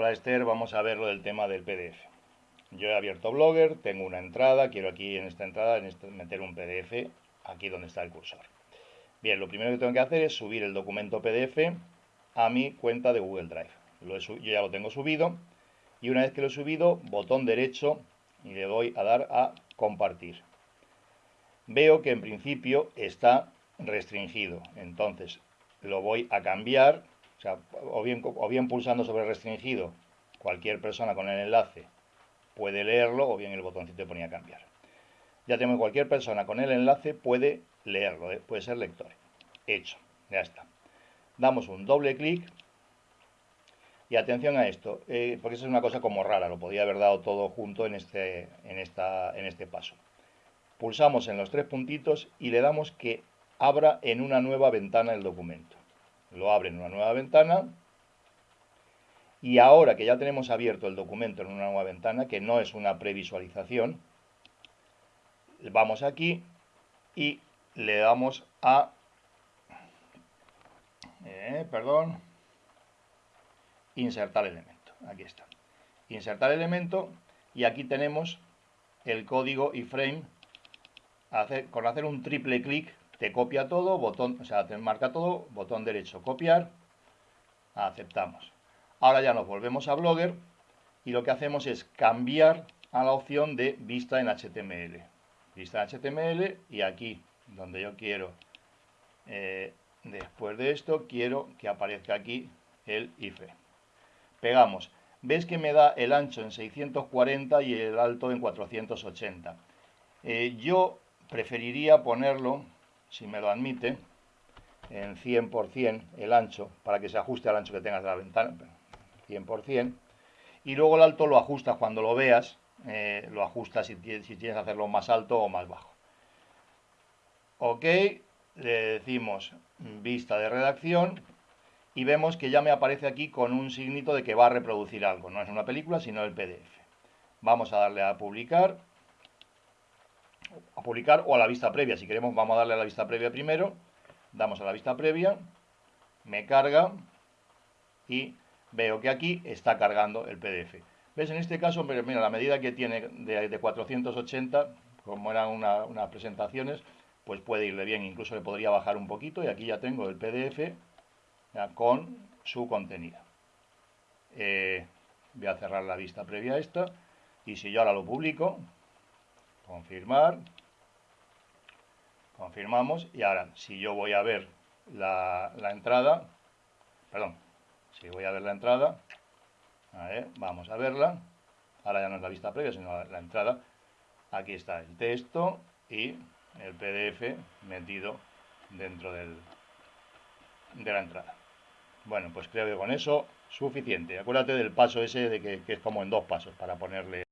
Hola Esther, vamos a ver lo del tema del PDF. Yo he abierto Blogger, tengo una entrada, quiero aquí en esta entrada este, meter un PDF aquí donde está el cursor. Bien, lo primero que tengo que hacer es subir el documento PDF a mi cuenta de Google Drive. yo ya lo tengo subido y una vez que lo he subido, botón derecho y le doy a dar a compartir. Veo que en principio está restringido, entonces lo voy a cambiar, o, bien, pulsando sobre restringido, cualquier persona con el enlace puede leerlo o bien el botoncito ponía cambiar. Ya tengo cualquier persona con el enlace puede leerlo, eh, puede ser lector. Hecho, ya está. Damos un doble clic y atención a esto, eh, porque eso es una cosa como rara, lo podía haber dado todo junto en este, en, esta, en este paso. Pulsamos en los tres puntitos y le damos que abra en una nueva ventana el documento. Lo abre en una nueva ventana y ahora que ya tenemos abierto el documento en una nueva ventana, que no es una previsualización, vamos aquí y le damos a, eh, perdón, insertar elemento. Aquí está. Insertar elemento y aquí tenemos el código iframe. Con hacer un triple clic te copia todo, botón, o sea, te marca todo, botón derecho copiar, aceptamos. Ahora ya nos volvemos a Blogger y lo que hacemos es cambiar a la opción de vista en HTML. Vista en HTML y aquí donde yo quiero, eh, después de esto, quiero que aparezca aquí el IFE. Pegamos. ¿Ves que me da el ancho en 640 y el alto en 480? Eh, yo preferiría ponerlo, si me lo admite, en 100% el ancho, para que se ajuste al ancho que tengas de la ventana 100%, y luego el alto lo ajustas cuando lo veas, eh, lo ajustas si, si tienes que hacerlo más alto o más bajo. Ok, le decimos vista de redacción y vemos que ya me aparece aquí con un signito de que va a reproducir algo, no es una película sino el PDF. Vamos a darle a publicar, a publicar o a la vista previa, si queremos vamos a darle a la vista previa primero, damos a la vista previa, me carga y veo que aquí está cargando el PDF. ¿Ves? En este caso, mira, la medida que tiene de, 480, como eran unas presentaciones, pues puede irle bien. Incluso le podría bajar un poquito y aquí ya tengo el PDF con su contenido. Eh, voy a cerrar la vista previa a esta y si yo ahora lo publico, confirmar, confirmamos y ahora si yo voy a ver la, entrada, perdón, si voy a ver la entrada, vamos a verla. Ahora ya no es la vista previa, sino la, entrada. Aquí está el texto y el PDF metido dentro del, de la entrada. Bueno, pues creo que con eso suficiente. Acuérdate del paso ese de que es como en dos pasos para ponerle